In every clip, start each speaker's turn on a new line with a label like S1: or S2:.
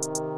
S1: You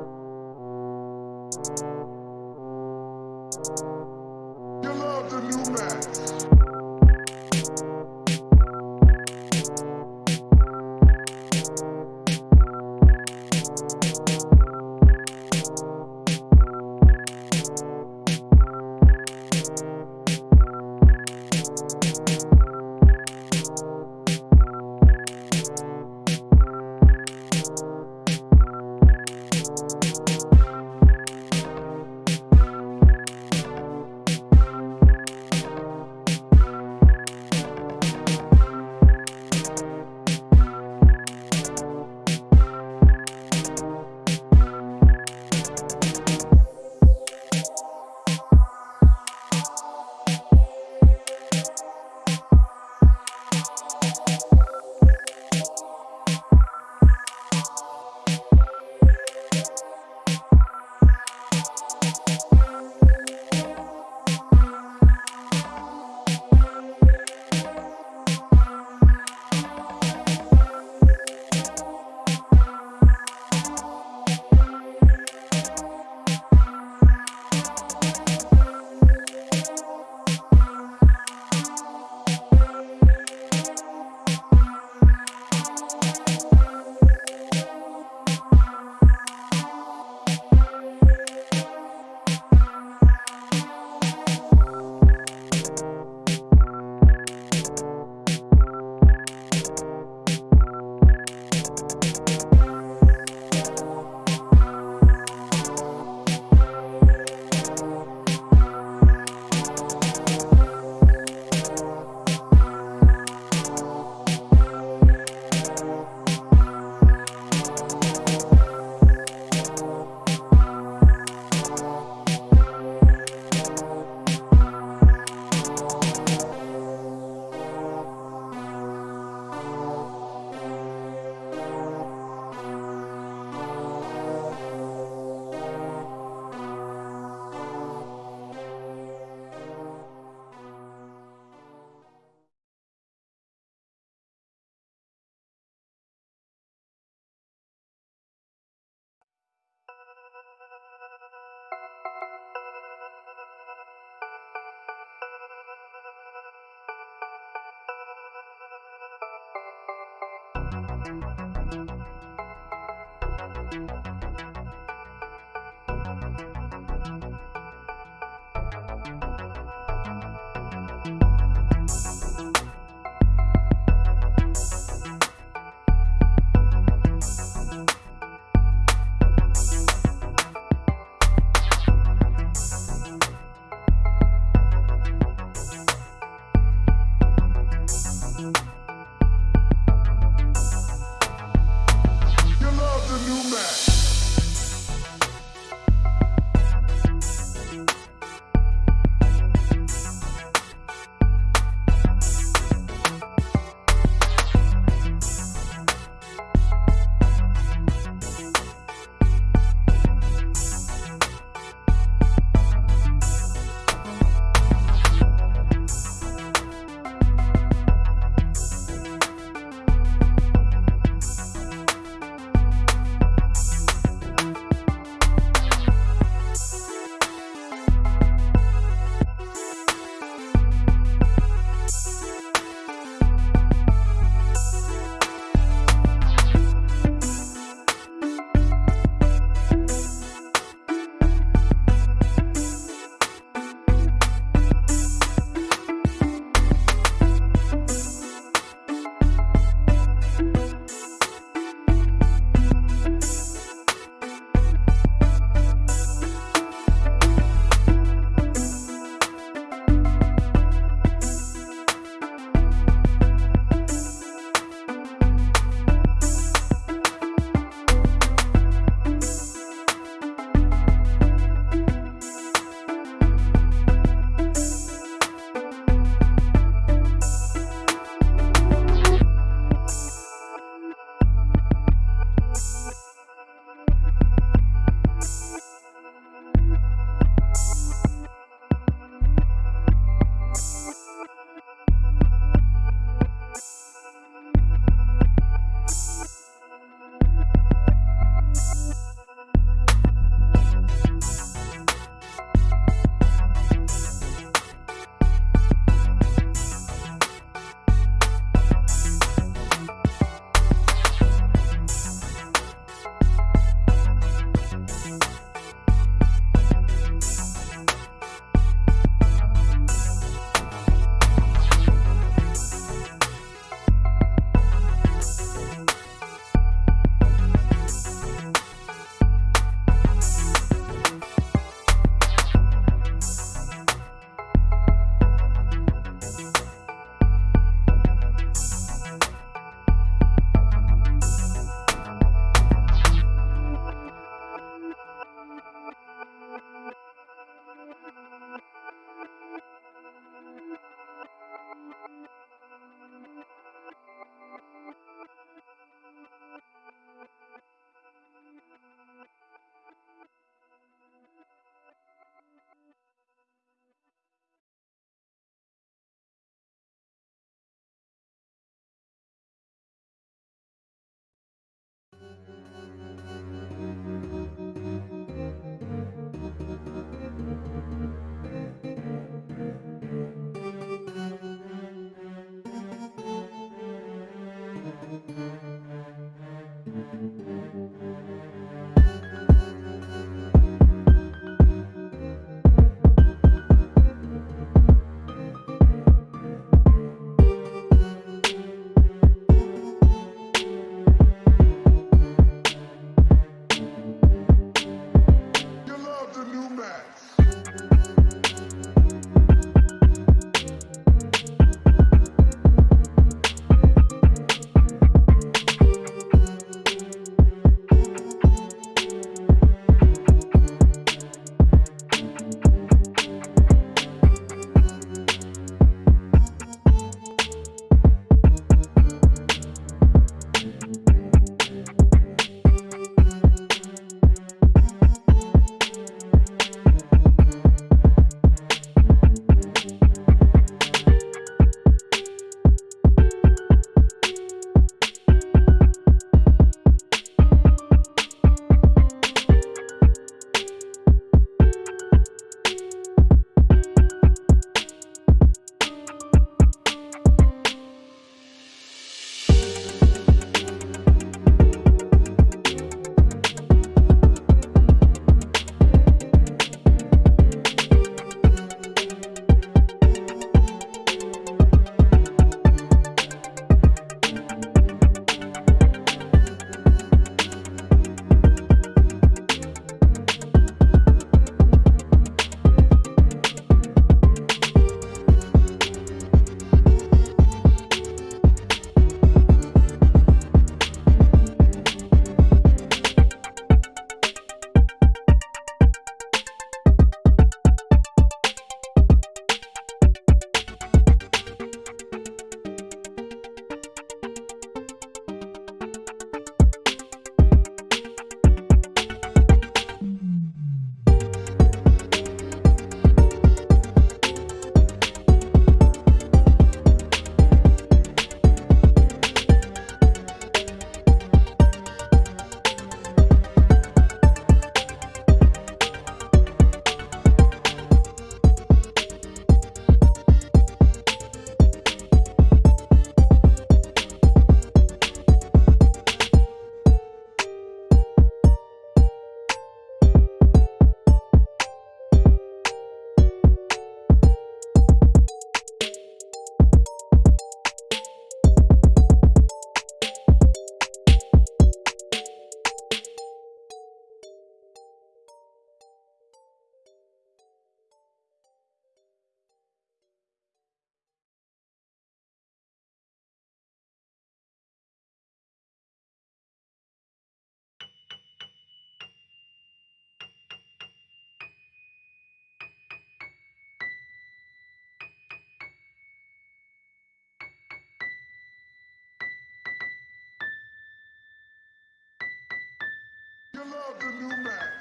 S1: You love the new Max.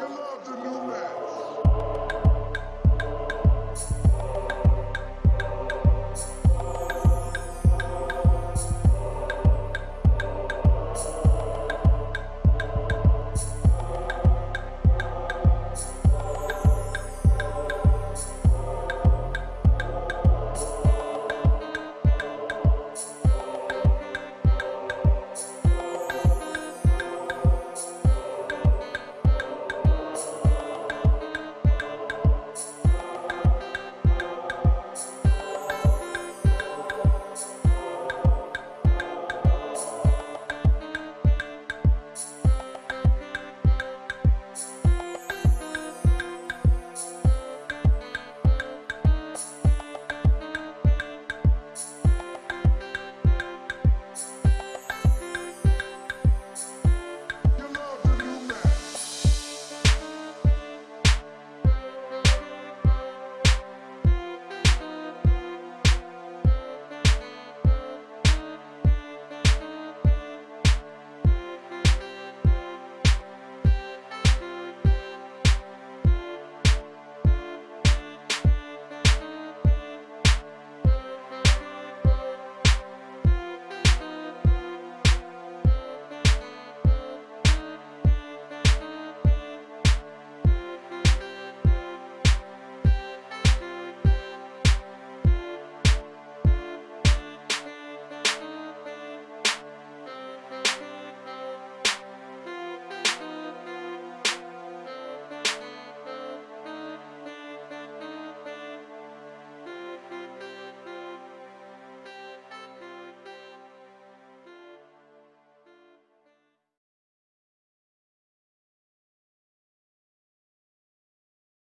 S1: You love the new man.